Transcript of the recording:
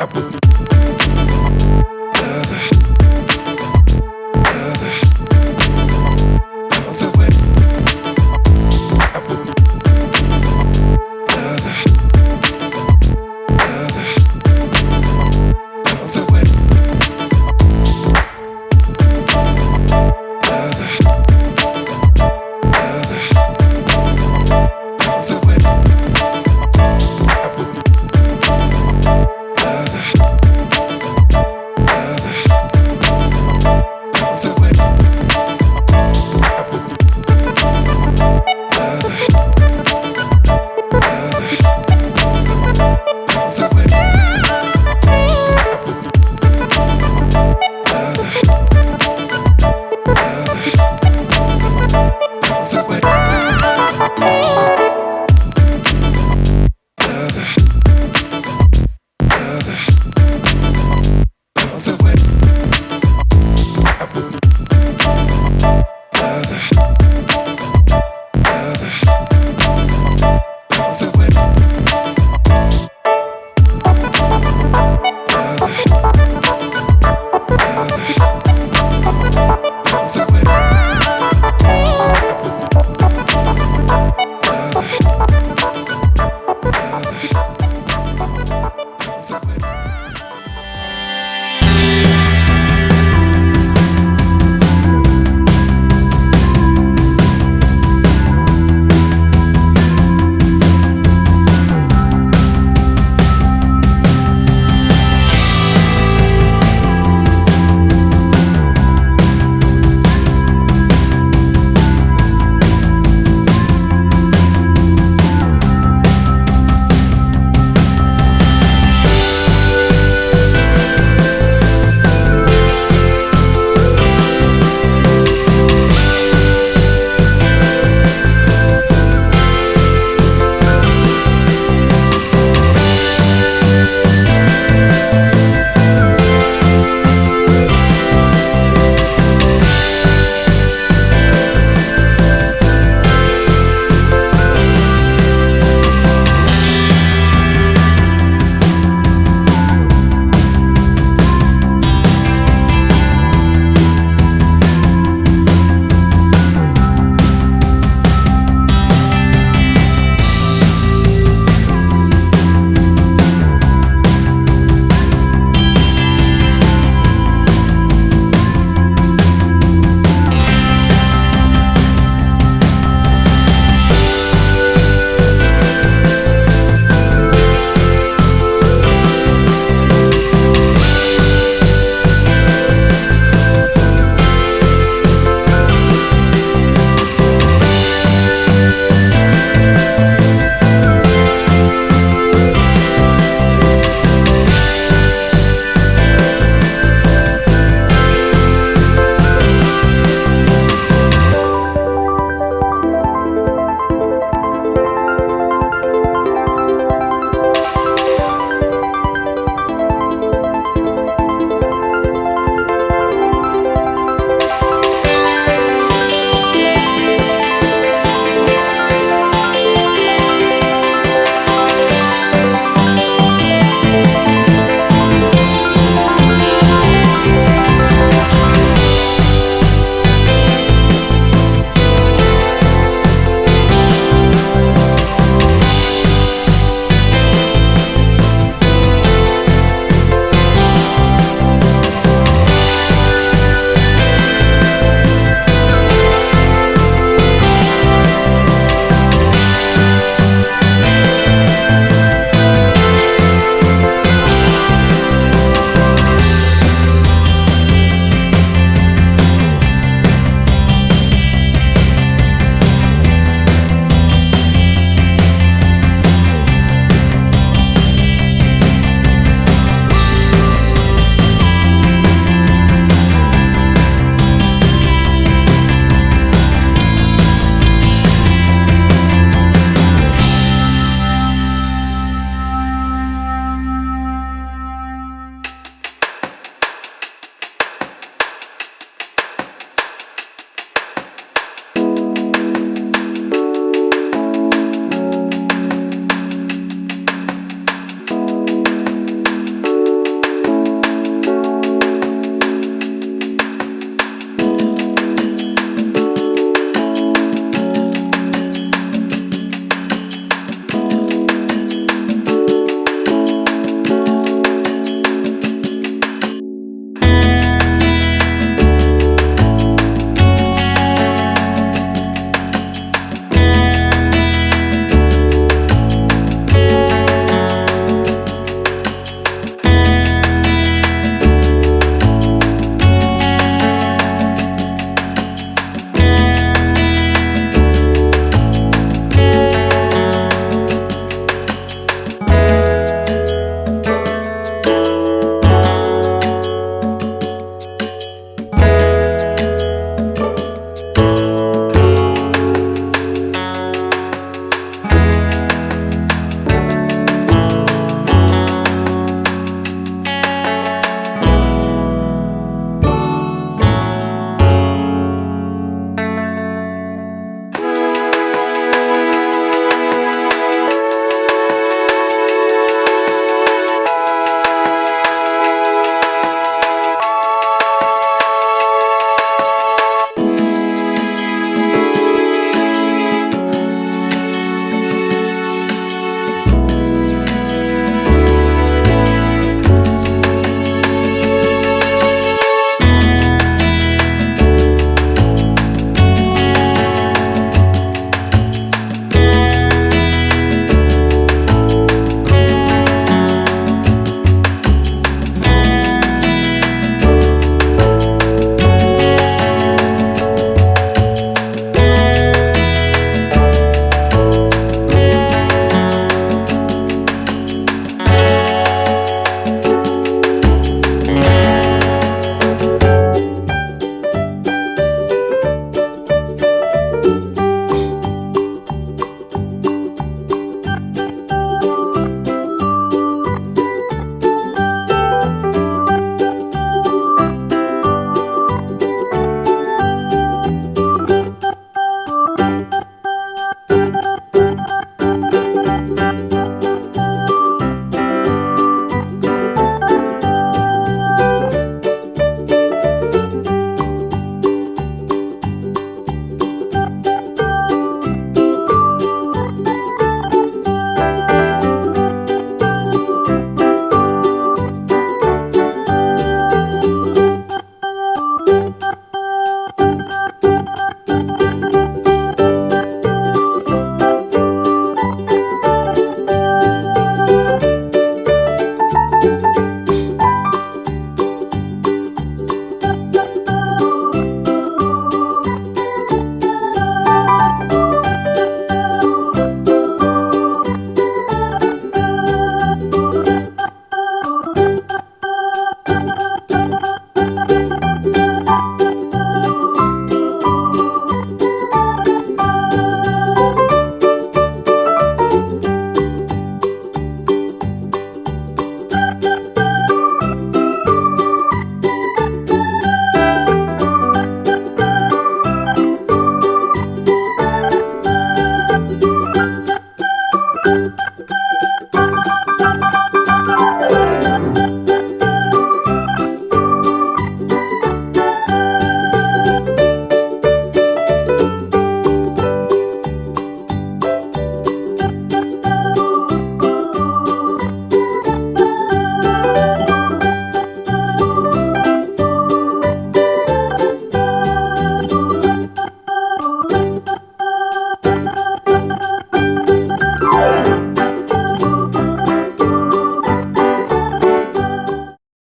I put